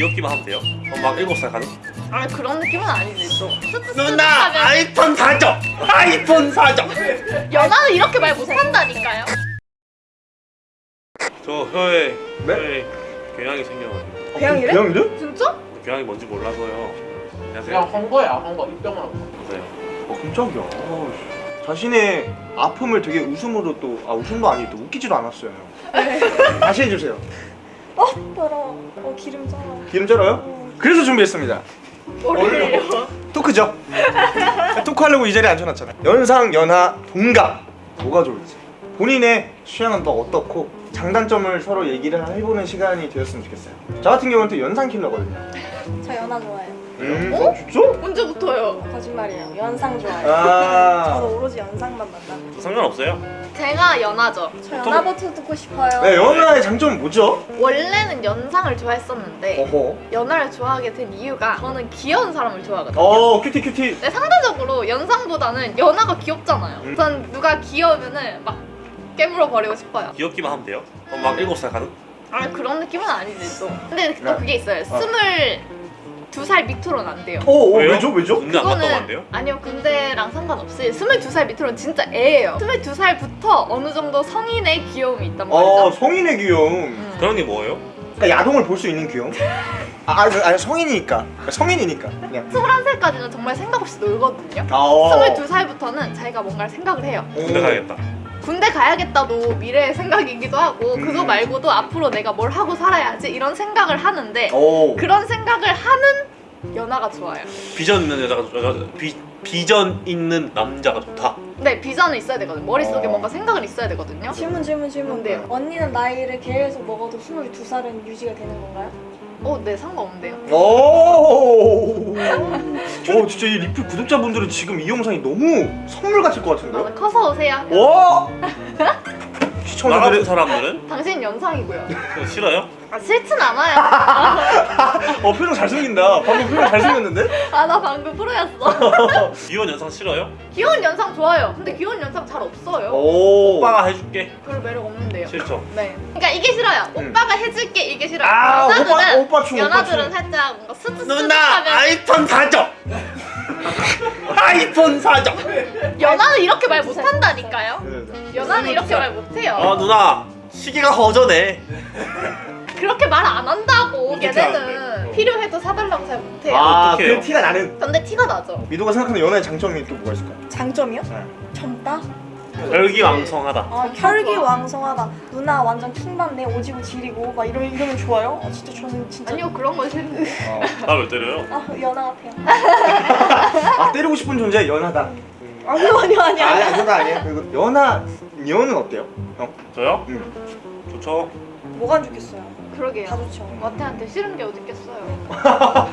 귀엽기만 하면 돼요? 그럼 막 7살 가능? 아니 그런 느낌은 아니지 또 누나 아이폰 사줘! 아이폰 사줘! 연하는 이렇게 말 못한다니까요 저 혀에 네? 혀에 교양이 생겨가지고 배양이래? 배양이래? 진짜? 교양이 뭔지 몰라서요 안녕하세요 그냥 한 거야 한 거 입병을 한 거. 보세요 어 깜짝이야. 자신의 아픔을 되게 웃음으로 또 아 웃음도 아니고 또 웃기지도 않았어요 다시 해주세요 어, 더러워. 어, 기름 져. 기름 쩔어요? 그래서 준비했습니다. 머리를요? 토크죠? 토크하려고 이 자리에 앉혀놨잖아요. 연상, 연하, 동갑. 뭐가 좋을지. 본인의 취향은 또 어떻고 장단점을 서로 얘기를 해보는 시간이 되었으면 좋겠어요 저 같은 경우는 또 연상 킬러거든요 저 연하 좋아해요. 음, 어? 어? 진짜? 언제부터요? 거짓말이에요. 연상 좋아해요. 아 저는 오로지 연상만 만나. 저 상관없어요 제가 연하죠 저 연하부터 듣고 싶어요. 네, 연하의 장점은 뭐죠? 원래는 연상을 좋아했었는데 어허 연하를 좋아하게 된 이유가 저는 귀여운 사람을 좋아하거든요 어 cutie cutie 근데 상대적으로 연상보다는 연하가 귀엽잖아요 음. 전 누가 귀여우면은 막 깨물어 버리고 싶어요 귀엽기만 하면 돼요? 그럼 막 7살 가능? 아니 그런 느낌은 아니지 또 근데 또 네. 그게 있어요 어. 스물 두살 밑으로는 안 돼요 오, 오 왜요? 왜죠 왜죠? 군대 안 갔다 오면 안 돼요? 아니요 군대랑 상관없이 22살 밑으로는 진짜 애예요 22살부터 어느 정도 성인의 귀여움이 있단 말이죠 어 성인의 귀여움 음. 그런 게 뭐예요? 그러니까 야동을 볼 수 있는 귀여움? 아 아니, 아니 성인이니까 그러니까 성인이니까 그냥 21살까지는 정말 생각 없이 놀거든요 아 어. 22살부터는 자기가 뭔가를 생각을 해요 군대 가야겠다 군대 가야겠다도 미래의 생각이기도 하고 음. 그거 말고도 앞으로 내가 뭘 하고 살아야지 이런 생각을 하는데 오. 그런 생각을 하는 연하가 좋아요 비전 있는 여자가 여자 비, 비전 있는 남자가 좋다 근데 비전은 있어야 되거든요 머릿속에 어. 뭔가 생각은 있어야 되거든요 질문 질문 질문. 뭔데요? 언니는 나이를 계속 먹어도 22살은 유지가 되는 건가요? 어, 네 상관없는데요 오. 오 진짜 이 리플 구독자분들은 지금 이 영상이 너무 선물 같을 것 같은데요? 나는 커서 오세요 와. 시청자들의 사람들은 당신 연상이고요 싫어요? 아 싫진 않아요 어 표정 잘생긴다. 방금 표정 잘생겼는데? 아 나 방금 프로였어 이혼 연상 싫어요? 귀여운 연상 좋아요 근데 귀여운 연상 잘 없어요 오. 오빠가 해줄게 별로 매력 없는데요 싫죠? 네 그러니까 이게 싫어요 음. 오빠가 해줄게 이게 싫어요 아 오빠 오빠 춤 오빠 연하들은 춤. 살짝 뭔가 스트스트 누나 아이폰 사줘! 아이폰 사줘! 연하는 이렇게 말 못한다니까요 네, 네. 연하는 이렇게 말 못해요 아 누나 시계가 허전해 그렇게 말 안 한다고 어떻게 걔네는 하는데? 필요해도 사달라고 잘 못해요 아, 어떡해요? 그 티가 나는. 근데 티가 나죠 미도가 생각하는 연애의 장점이 또 뭐가 있을까요? 장점이요? 네. 젊다? 혈기왕성하다 아, 혈기왕성하다. 누나 완전 킹받네. 오지고 지리고 막 이러면 이러면 좋아요? 아, 진짜 저는 진짜 아니요 그런 건 싫은데 어. 나왜 때려요? 아, 연하 같아요. 아 때리고 싶은 존재 연하다. 아니요, 아니요, 아니요. 아니 그거 아니에요. 그리고 연하 연은 어때요? 형? 저요? 응. 좋죠 뭐가 안 좋겠어요? 다 그러게요 좋죠. 마태한테 싫은 게 어딨겠어요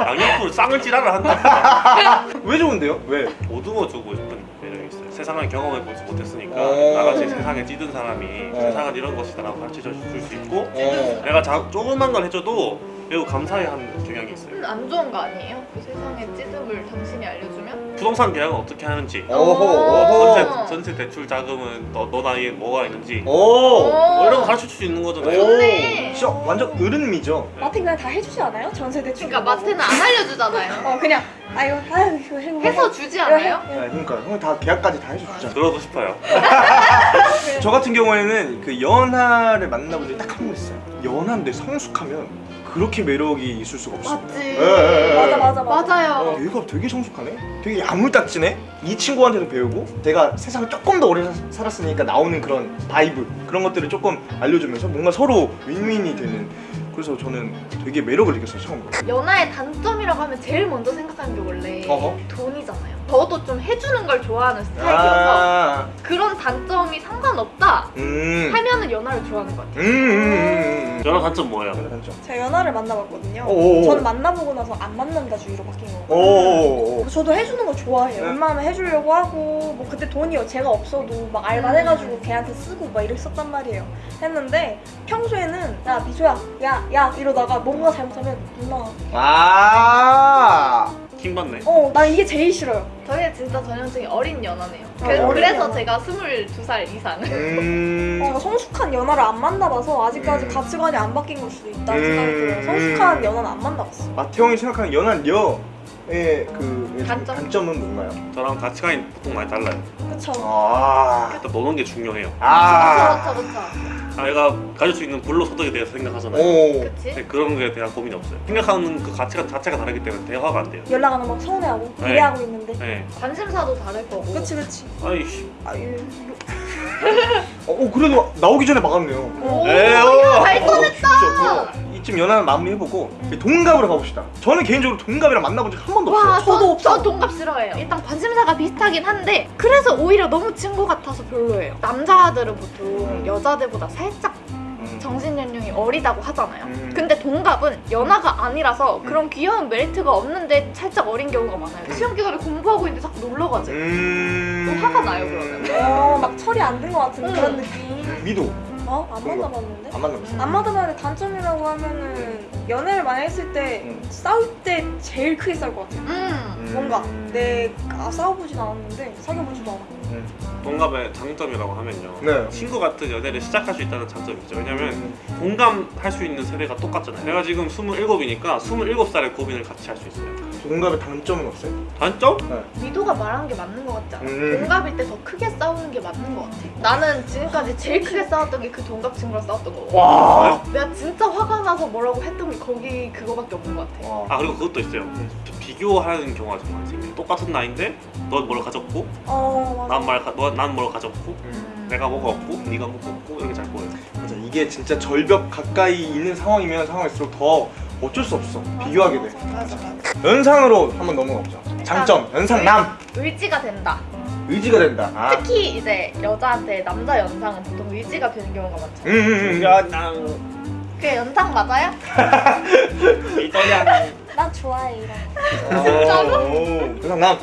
양옆으로 쌍을 찌라를 한다 왜 좋은데요? 왜? 어두워 주고 싶은 매력이 있어요 세상을 경험해 보지 못했으니까 어. 나같이 세상에 찌든 사람이 어. 세상은 이런 것이다 라고 가르쳐 줄 수 있고 어. 내가 자, 조그만 걸 해줘도 매우 감사해하는 경향이 있어요 근데 안 좋은 거 아니에요? 그 세상의 찌름을 당신이 알려주면? 부동산 계약은 어떻게 하는지 오호. 어. 전세, 전세 대출 자금은 너, 너 나이에 뭐가 있는지 오. 뭐 이런 거 가르쳐줄 수 있는 거잖아요 좋네. 진짜 완전 어른미죠. 마트 그냥 다 해주지 않아요? 전세 대출. 그러니까 마태는 안 알려주잖아요 어 그냥 아유 아유 이거 해. 해서 주지 않아요? 네, 그러니까 형이 다 계약까지 다 해주잖아. 들어도 싶어요 저 같은 경우에는 그 연하를 만나본 적이 딱 한 번 있어요. 연하인데 성숙하면 그렇게 매력이 있을 수가 없어. 맞지 예, 예, 예. 맞아 맞아 맞아. 맞아요 어, 얘가 되게 성숙하네? 되게 야물딱지네? 이 친구한테도 배우고 제가 세상을 조금 더 오래 사- 살았으니까 나오는 그런 vibe 그런 것들을 조금 알려주면서 뭔가 서로 윈윈이 되는 그래서 저는 되게 매력을 느꼈어요 처음으로 연하의 단점이라고 하면 제일 먼저 생각하는 게 원래 어허. 돈이잖아요 저도 좀 해주는 걸 좋아하는 스타일이어서 아, 그런 단점이 상관없다 음. 하면은 연하를 좋아하는 것 같아요 음, 음, 음. 저랑 단점 뭐예요? 단점. 제가 연하를 만나봤거든요. 오오오. 저는 만나보고 나서 안 만난다 주의로 바뀐 거예요. 오오오. 저도 해주는 거 좋아해요. 네. 웬만하면 해주려고 하고 뭐 그때 돈이 제가 없어도 막 알바 해가지고 걔한테 쓰고 막 이랬었단 말이에요. 했는데 평소에는 야 미소야 야야 이러다가 뭔가 잘못하면 누나 아. 킹 받네. 어, 난 이게 제일 싫어요. 저희 진짜 전형적인 어린 연하네요. 어, 그 래서, 그래서 연하. 제가 22살 이상. 음. 어, 성숙한 연하를 안 만나봐서 아직까지 음. 가치관이 안 바뀐 걸 수도 있다는 음. 생각이 들어요. 성숙한 연하는 안 만나봤어. 마태형이 생각하는 연한 여 의 그 단점? 단점 은 뭔가요? 저랑 가치관이 보통 많이 달라요. 그쵸? 아. 일단 노는 게 중요해요. 아. 그쵸, 그쵸, 그쵸. 아이가 가질 수 있는 불로소득에 대해서 생각하잖아요. 오. 그치? 근데 그런 거에 대한 고민이 없어요. 생각하는 그 가치가 자체가 다르기 때문에 대화가 안 돼요. 연락 안 하면 막 서운해하고 네. 기대하고 있는데. 네. 관심사도 다를 거고. 그치, 그치. 아이씨. 아유. 어, 어, 그래도 나오기 전에 막았네요. 오, 에어. 이쯤 연하는 마무리 해보고 동갑으로 가봅시다. 저는 개인적으로 동갑이랑 만나본 적 한 번도 와, 없어요. 저도 저, 없어. 저 동갑 싫어해요. 일단 관심사가 비슷하긴 한데 그래서 오히려 너무 친구 같아서 별로예요. 남자들은 보통 여자들보다 살짝 음. 정신 연령이 어리다고 하잖아요. 음. 근데 동갑은 연하가 아니라서 그런 귀여운 메리트가 없는데 살짝 어린 경우가 많아요. 시험 기간에 공부하고 있는데 자꾸 놀러 가지. 음. 좀 화가 나요, 그러면. 어, 막 철이 안 든 것 같은 응. 그런 느낌. 미도 어? 안 만나봤는데? 안 만나봤어요. 안 만나봤는데 단점이라고 하면은 연애를 많이 했을 때 음. 싸울 때 제일 크게 싸울 것 같아요. 음. 뭔가 내가 싸워보진 않았는데 사귀어보지도 않았고. 음. 동갑의 장점이라고 하면요. 네. 친구 같은 연애를 시작할 수 있다는 장점이 있죠. 왜냐면 음. 공감할 수 있는 세대가 똑같잖아요. 내가 지금 27이니까 27살의 고민을 같이 할 수 있어요. 동갑의 단점은 없어요? 단점? 미도가 말한 게 맞는 것 같지 않아? 음. 동갑일 때 더 크게 싸우는 게 맞는 것 같아. 나는 지금까지 제일 크게 싸웠던 게 그 동갑 친구랑 싸웠던 거고. 와. 내가 진짜 화가 나서 뭐라고 했던 게 거기 그거밖에 없는 것 같아. 와. 아 그리고 그것도 있어요. 비교하는 경우가 좀 많이 생겨요. 똑같은 나이인데 넌 뭘 가졌고 어, 맞아. 난말난뭘 가졌고 음. 내가 뭐가 없고 네가 뭐가 없고 이렇게 잘 보여요. 맞아. 이게 진짜 절벽 가까이 있는 상황이면 상황일수록 더 어쩔 수 없어. 비교하게 돼. 맞아, 맞아. 연상으로 한번 넘어가 보죠. 장점. 연상남. 의지가 된다. 의지가 된다. 아. 특히 이제 여자한테 남자 연상은 보통 의지가 되는 경우가 많죠. 음, 음, 음. 야, 난 그게 연상 맞아요? 난 좋아해 이런. 오. 연상남.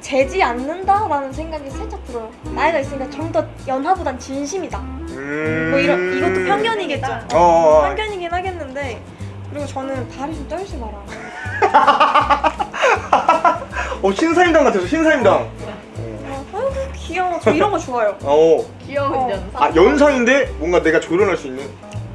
재지 않는다라는 생각이 살짝 들어요. 나이가 있으니까 좀 더 연하보단 진심이다. 음. 뭐 이런 이것도 편견이겠죠. 어, 어. 어. 편견이긴 하겠는데 그리고 저는 다리 좀 떨지 마라. 어 신사임당 같아서 신사임당. 어, 귀여워. 저 이런 거 좋아요. 어. 귀여운 어. 연상. 아 연상인데 뭔가 내가 조련할 수 있는.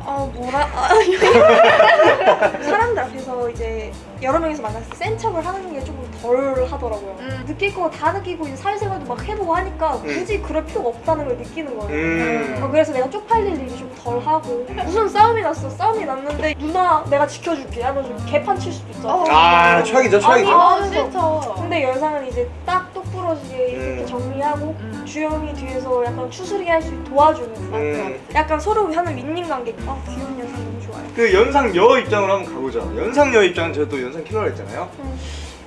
아 뭐라 아, 사람들 앞에서 이제 여러 명이서 만났을 때 센 척을 하는 게 조금 덜 하더라고요. 음. 느낄 거 다 느끼고 이제 사회생활도 막 해보고 하니까 굳이 그럴 필요가 없다는 걸 느끼는 거예요. 음. 어, 그래서 내가 쪽팔릴 일이 좀 덜 하고 무슨 싸움이 났어 싸움이 났는데 누나 내가 지켜줄게 하면서 개판 칠 수도 있잖아. 어. 아 최악이죠 최악이죠. 아, 하면서. 싫죠. 근데 연상은 이제 딱 똑부러지게 이렇게 음. 정리하고 음. 주영이 뒤에서 약간 추스리게 할수 있게 도와주는 음. 약간 서로 하는 윈윈 관계 아 귀여운 좋아요 그 연상 여 입장으로 한번 가보자. 연상 여 입장은 제가 또 연상 킬러라 했잖아요. 음.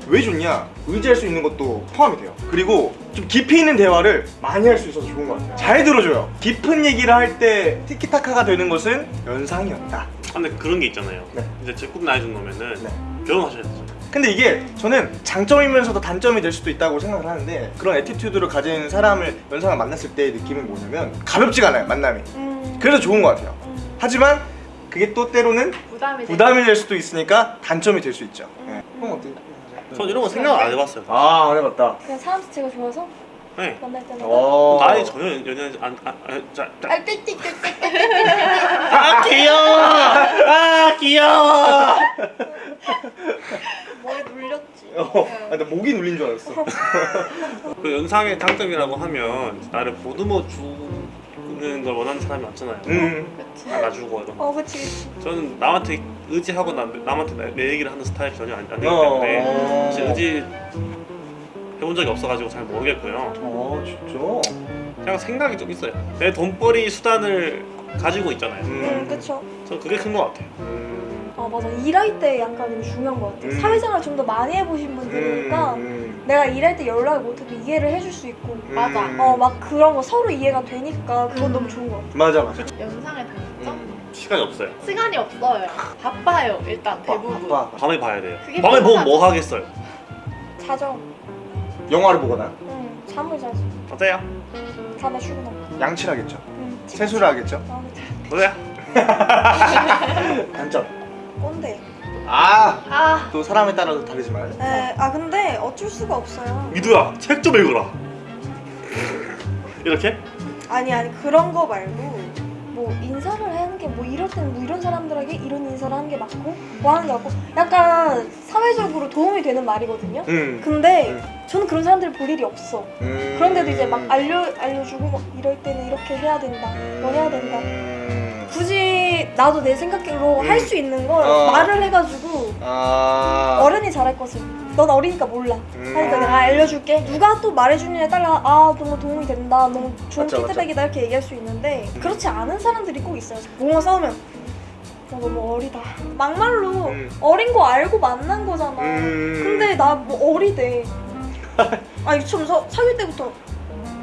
왜 좋냐? 의지할 수 있는 것도 포함이 돼요. 그리고 좀 깊이 있는 대화를 많이 할 수 있어서 좋은 것 같아요. 잘 들어줘요. 깊은 얘기를 할 때 티키타카가 되는 것은 연상이었다. 근데 그런 게 있잖아요. 네. 이제 제꿈 나이 정도면은 네. 결혼하셔야 되잖아요. 근데 이게 저는 장점이면서도 단점이 될 수도 있다고 생각을 하는데 그런 애티튜드를 가진 사람을 연상을 만났을 때의 느낌은 뭐냐면 가볍지가 않아요 만남이 음. 그래서 좋은 것 같아요 음. 하지만 그게 또 때로는 부담이 돼. 부담이 될 수도 있으니까 단점이 될 수 있죠 네. 형 어때요? 전 이런 거 생각 안 해봤어요. 아 안 해봤다 그냥 사람 자체가 좋아서 네. 만날 때마다 어... 나이 전혀 연연하지 안, 안, 안, 자, 자. 아, 띡띡띡띡 아 귀여워! 아 귀여워! 머리 눌렸지 어, 아, 나 목이 눌린 줄 알았어 그 연상의 장점이라고 하면 나를 보듬어 주 는 걸 원하는 사람이 많잖아요. 음. 안아주고 이런 거. 어 그치 그치 저는 남한테 의지하고 남, 남한테 내, 내 얘기를 하는 스타일이 전혀 안, 아니기 어. 때문에 사실 의지 해본 적이 없어가지고 잘 모르겠고요. 어 진짜? 그냥 생각이 좀 있어요. 내 돈벌이 수단을 가지고 있잖아요. 음 음. 그쵸 저 그게 큰 것 같아요. 음. 아 맞아 일할 때 약간 좀 중요한 것 같아 음. 사회생활 좀 더 많이 해보신 분들이니까 음. 내가 일할 때 연락을 못해도 이해를 해줄 수 있고 음. 맞아. 어 막 그런 거 서로 이해가 되니까 그건 음. 너무 좋은 것 같아 맞아 맞아 연상의 단점? 음. 시간이 없어요. 시간이 없어요. 바빠요, 일단 대부분. 바빠, 바빠. 밤에 봐야 돼요. 그게 밤에 보면. 뭐 하겠어요? 자죠 영화를 보거나 응 잠을 자지 어때요? 다음에 출근하고 양치를 하겠죠 응 세수를 하겠죠 아. 어때요? 단점 꼰대. 아, 아 또 사람에 따라 다르지만. 에, 아 근데 어쩔 수가 없어요. 미두야 책 좀 읽어라 이렇게? 아니 아니 그런 거 말고 뭐 인사를 하는 게 뭐 이럴 때는 뭐 이런 사람들에게 이런 인사를 하는 게 맞고 뭐 하는 게 맞고 약간 사회적으로 도움이 되는 말이거든요. 음. 근데 저는 그런 사람들을 볼 일이 없어. 음. 그런데도 이제 막 알려 알려주고 막 이럴 때는 이렇게 해야 된다. 뭐 해야 된다. 음. 굳이 나도 내 생각대로 음. 할수 있는 걸 어. 말을 해가지고 아. 어른이 잘할 것을 넌 어리니까 몰라 음. 하니까 내가 알려줄게 누가 또 말해주느냐에 따라 아 너무 도움이 된다 너무 좋은 맞죠, 피드백이다 이렇게 얘기할 수 있는데 그렇지 않은 사람들이 꼭 있어요 뭔가 싸우면 너 너무 어리다 막말로 음. 어린 거 알고 만난 거잖아 음. 근데 나 뭐 어리대 아니 좀 서, 사귈 때부터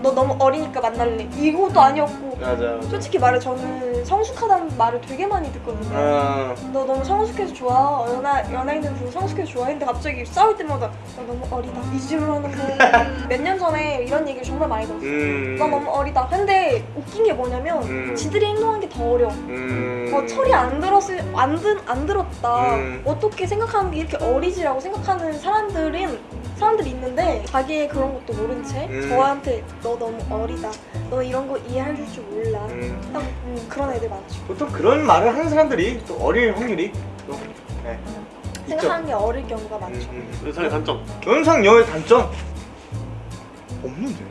너 너무 어리니까 만날래 이것도 아니었고 맞아. 솔직히 말해 저는 성숙하다는 말을 되게 많이 듣거든요 아. 너 너무 성숙해서 좋아 연하, 연예인들 중에 성숙해서 좋아했는데 갑자기 싸울 때마다 너 너무 어리다 이질을 하는 거 몇 년 전에 이런 얘기를 정말 많이 들었어 음. 너 너무 어리다 근데 웃긴 게 뭐냐면 음. 지들이 행동한 게 더 어려 음. 뭐 철이 안 들었을 안, 든, 안 들었다 음. 어떻게 생각하는 게 이렇게 어리지라고 생각하는 사람들은 사람들이 있는데 자기의 그런 것도 모른 채 음. 저한테 너 너무 어리다 너 이런 거 이해할 줄 몰라 음. 딱 음, 그런 애들 많죠 보통 그런 말을 하는 사람들이 또 어릴 확률이 또 네. 생각하는 게 어릴 경우가 많죠 음. 연상의 단점 연상 여의 단점 없는데.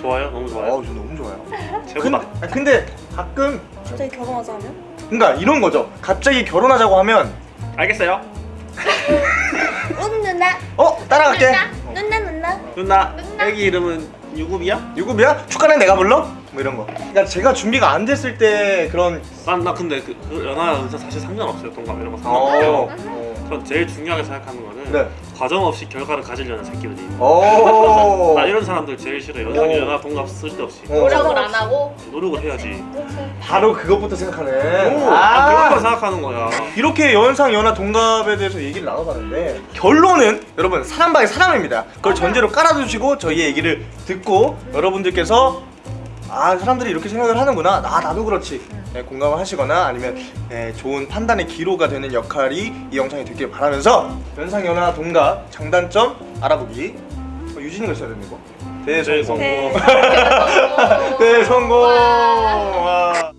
좋아요? 너무 좋아요? 아우 저 너무 좋아요. 최고다 근데, 근데 가끔 갑자기 결혼하자 하면? 그러니까 이런 거죠. 갑자기 결혼하자고 하면 알겠어요 응 누나 어 따라갈게. 누나 누나 누나 누나. 애기 이름은 유급이야? 유급이야? 축가는 내가 불러? 뭐 이런 거. 그러니까 제가 준비가 안 됐을 때 그런 난, 나 근데 그, 그 연하 연사 사실 상관없어요 동감 이런 거 어. 상관없어요 어. 전 제일 중요하게 생각하는 거는 네. 과정 없이 결과를 가지려는 새끼들이 오. 나 이런 사람들 제일 싫어 연하, 오. 연하 동갑 쓸데없이 어. 노력을 안 하고 노력을 해야지 바로 그것부터 생각하네. 오, 아, 그런 걸 생각하는 거야 이렇게 연상 연하 동갑에 대해서 얘기를 나눠봤는데 결론은 여러분 사람 by 사람입니다. 그걸 전제로 깔아두시고 저희의 얘기를 듣고 여러분들께서 아 사람들이 이렇게 생각을 하는구나. 아 나도 그렇지. 네, 공감을 하시거나 아니면 네, 좋은 판단의 기로가 되는 역할이 이 영상이 되길 바라면서 연상 연하 동갑 장단점 알아보기. 어, 유진이가 있어야 되는 거. 대성공. 네. 대성공. 와. 와.